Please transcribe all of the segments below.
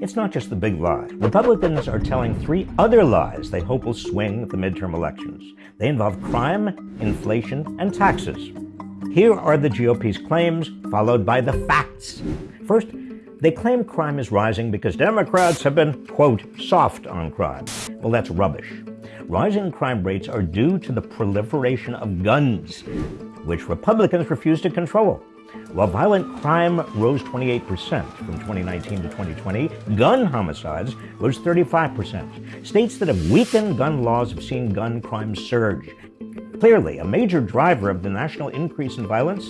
it's not just the big lie. Republicans are telling three other lies they hope will swing the midterm elections. They involve crime, inflation, and taxes. Here are the GOP's claims, followed by the facts. First, they claim crime is rising because Democrats have been, quote, soft on crime. Well, that's rubbish. Rising crime rates are due to the proliferation of guns, which Republicans refuse to control. While violent crime rose 28% from 2019 to 2020, gun homicides rose 35%. States that have weakened gun laws have seen gun crime surge. Clearly, a major driver of the national increase in violence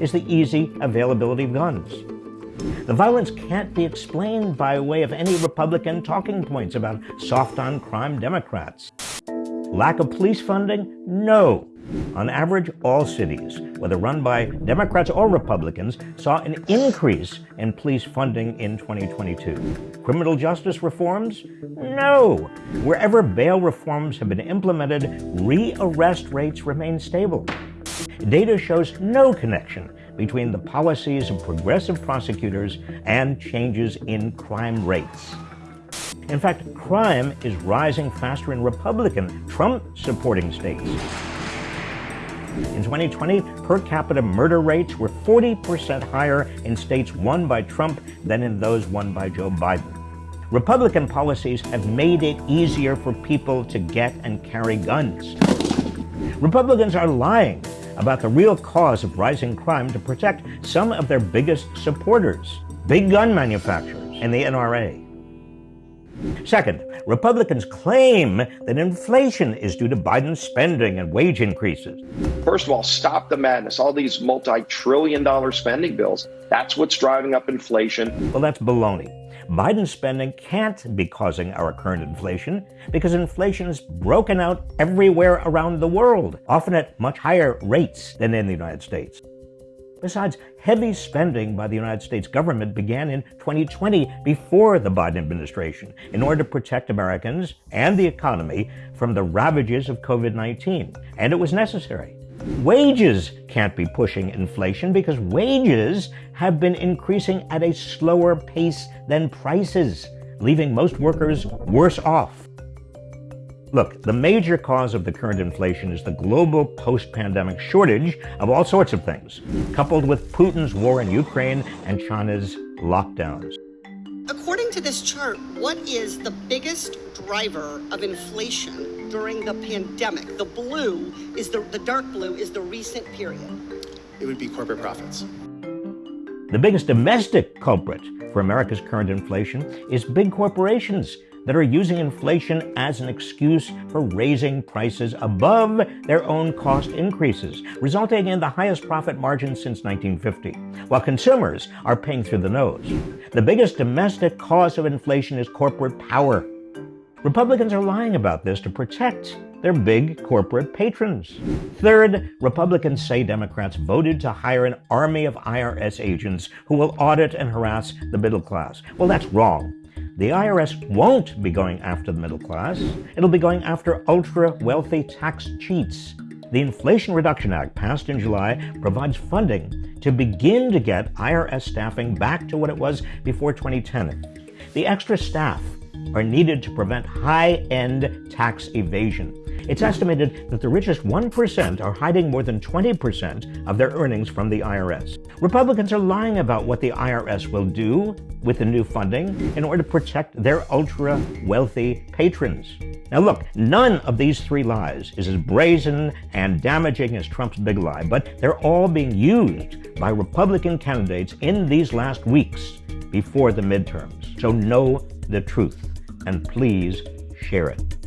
is the easy availability of guns. The violence can't be explained by way of any Republican talking points about soft on crime Democrats. Lack of police funding? No. On average, all cities, whether run by Democrats or Republicans, saw an increase in police funding in 2022. Criminal justice reforms? No. Wherever bail reforms have been implemented, re-arrest rates remain stable. Data shows no connection between the policies of progressive prosecutors and changes in crime rates. In fact, crime is rising faster in Republican, Trump-supporting states. In 2020, per capita murder rates were 40% higher in states won by Trump than in those won by Joe Biden. Republican policies have made it easier for people to get and carry guns. Republicans are lying about the real cause of rising crime to protect some of their biggest supporters, big gun manufacturers and the NRA. Second, Republicans claim that inflation is due to Biden's spending and wage increases. First of all, stop the madness. All these multi trillion dollar spending bills, that's what's driving up inflation. Well, that's baloney. Biden's spending can't be causing our current inflation because inflation is broken out everywhere around the world, often at much higher rates than in the United States. Besides, heavy spending by the United States government began in 2020 before the Biden administration in order to protect Americans and the economy from the ravages of COVID-19, and it was necessary. Wages can't be pushing inflation because wages have been increasing at a slower pace than prices, leaving most workers worse off. Look, the major cause of the current inflation is the global post-pandemic shortage of all sorts of things, coupled with Putin's war in Ukraine and China's lockdowns. According to this chart, what is the biggest driver of inflation during the pandemic? The blue is the, the dark blue is the recent period. It would be corporate profits. The biggest domestic culprit for America's current inflation is big corporations that are using inflation as an excuse for raising prices above their own cost increases, resulting in the highest profit margins since 1950, while consumers are paying through the nose. The biggest domestic cause of inflation is corporate power. Republicans are lying about this to protect their big corporate patrons. Third, Republicans say Democrats voted to hire an army of IRS agents who will audit and harass the middle class. Well, that's wrong. The IRS won't be going after the middle class. It'll be going after ultra-wealthy tax cheats. The Inflation Reduction Act, passed in July, provides funding to begin to get IRS staffing back to what it was before 2010. The extra staff are needed to prevent high-end tax evasion. It's estimated that the richest 1% are hiding more than 20% of their earnings from the IRS. Republicans are lying about what the IRS will do with the new funding in order to protect their ultra-wealthy patrons. Now look, none of these three lies is as brazen and damaging as Trump's big lie, but they're all being used by Republican candidates in these last weeks before the midterms. So know the truth and please share it.